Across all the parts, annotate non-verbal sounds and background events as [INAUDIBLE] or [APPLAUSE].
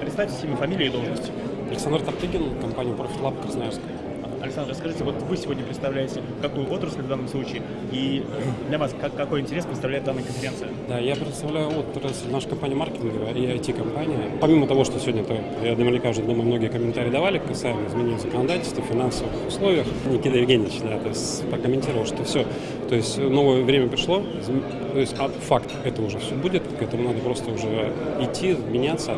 Представьте имя, фамилию и должность. Александр Топтыгин, компания Profit Lab Красноярск. Александр, расскажите, вот вы сегодня представляете какую отрасль в данном случае, и для вас как, какой интерес представляет данная конференция? Да, я представляю отрасль нашей компании маркетинговая и IT-компания. Помимо того, что сегодня, то, я наверняка уже думаю, многие комментарии давали касаемо изменений законодательства, финансовых условиях. Никита Евгеньевич, да, то есть прокомментировал, что все, то есть новое время пришло, то есть а, факт, это уже все будет, к этому надо просто уже идти, меняться.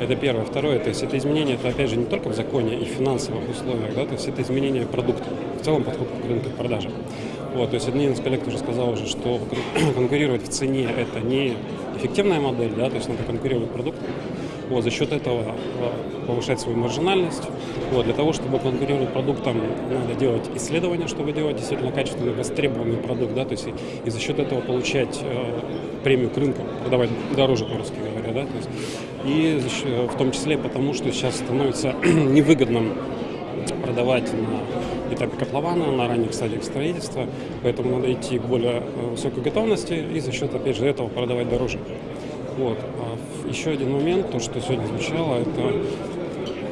Это первое. Второе, то есть это изменение, это опять же не только в законе и финансовых условиях, да, то есть это изменение изменение продукта, в целом подход к рынку к продажам. Вот, то есть один из коллег уже сказал уже, что [CLEARS THROAT] конкурировать в цене это не эффективная модель, да, то есть надо конкурировать продуктом. Вот, за счет этого а, повышать свою маржинальность. Вот, для того, чтобы конкурировать продуктом, надо делать исследования, чтобы делать действительно качественный, востребованный продукт, да, то есть и, и за счет этого получать э, премию к рынку, продавать дороже, по-русски говоря, да, то есть, и в том числе потому, что сейчас становится [CLEARS THROAT] невыгодным продавать на этапе котлована, на ранних стадиях строительства, поэтому надо идти к более э, высокой готовности и за счет, опять же, этого продавать дороже. Вот. А еще один момент, то, что сегодня звучало, это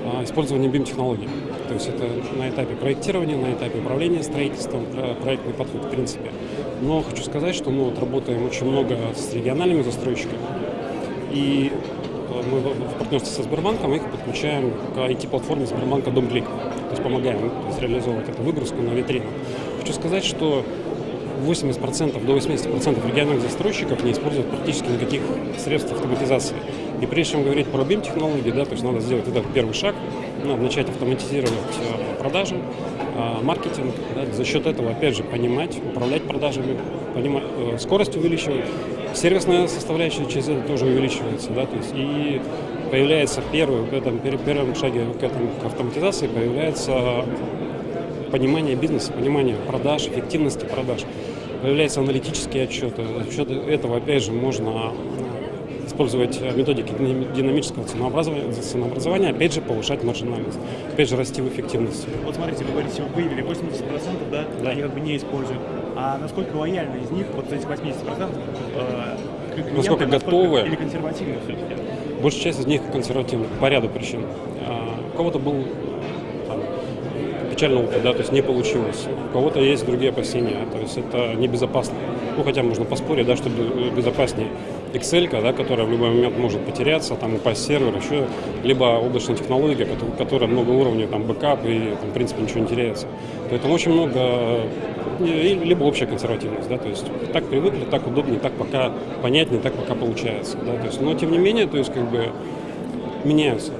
а, использование BIM-технологий. То есть это на этапе проектирования, на этапе управления строительством, проектный подход в принципе. Но хочу сказать, что мы вот работаем очень много с региональными застройщиками. И мы в партнерстве со Сбербанком их подключаем к IT-платформе Сбербанка Домклик. То есть помогаем то есть, реализовывать эту выгрузку на витрину. Хочу сказать, что 80% до 80% региональных застройщиков не используют практически никаких средств автоматизации. И прежде чем говорить про BIM-технологии, да, то есть надо сделать этот первый шаг, надо начать автоматизировать э, продажи, э, маркетинг, да, за счет этого, опять же, понимать, управлять продажами, понимать, э, скорость увеличивать, сервисная составляющая через это тоже увеличивается, да, то есть и появляется первый, в этом первом шаге к, этому, к автоматизации появляется понимание бизнеса, понимание продаж, эффективности продаж. Появляются аналитические отчеты. За счет этого, опять же, можно использовать методики динамического ценообразования, ценообразования, опять же, повышать маржинальность, опять же, расти в эффективности. Вот смотрите, вы говорите, вы выявили 80%, да, да. они как бы не используют. А насколько лояльны из них, вот этих 80%, э, клиенты, насколько готовы? Или консервативны все-таки? Большая часть из них консервативны по ряду причин. А, у кого-то был печальный опыт, да, то есть не получилось. У кого-то есть другие опасения, то есть это небезопасно. Ну, хотя можно поспорить, да, что безопаснее Excel, да, которая в любой момент может потеряться, там упасть сервер, еще, либо облачная технология, которая много уровней, там бэкап, и там, в принципе ничего не теряется. Поэтому очень много, либо общая консервативность, да, то есть так привыкли, так удобнее, так пока понятнее, так пока получается, да, то есть, но тем не менее, то есть как бы меняются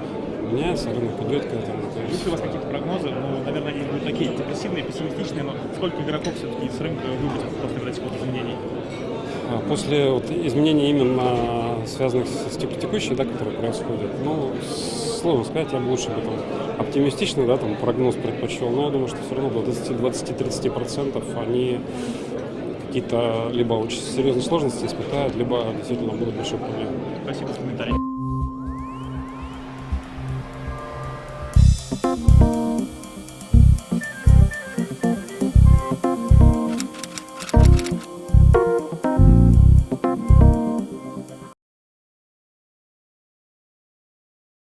меняется, рынок идет к этому. Есть. есть у вас какие-то прогнозы? Ну, наверное, они будут такие депрессивные, пессимистичные, но сколько игроков все-таки с рынка выбрать после вот? А, после вот изменений именно связанных с текущей, да, которые происходят, ну, сложно сказать, я бы лучше бы там оптимистично, да, там прогноз предпочел, но я думаю, что все равно до 20-30% они какие-то либо очень серьезные сложности испытают, либо действительно будут большие проблемы. Спасибо за комментарий.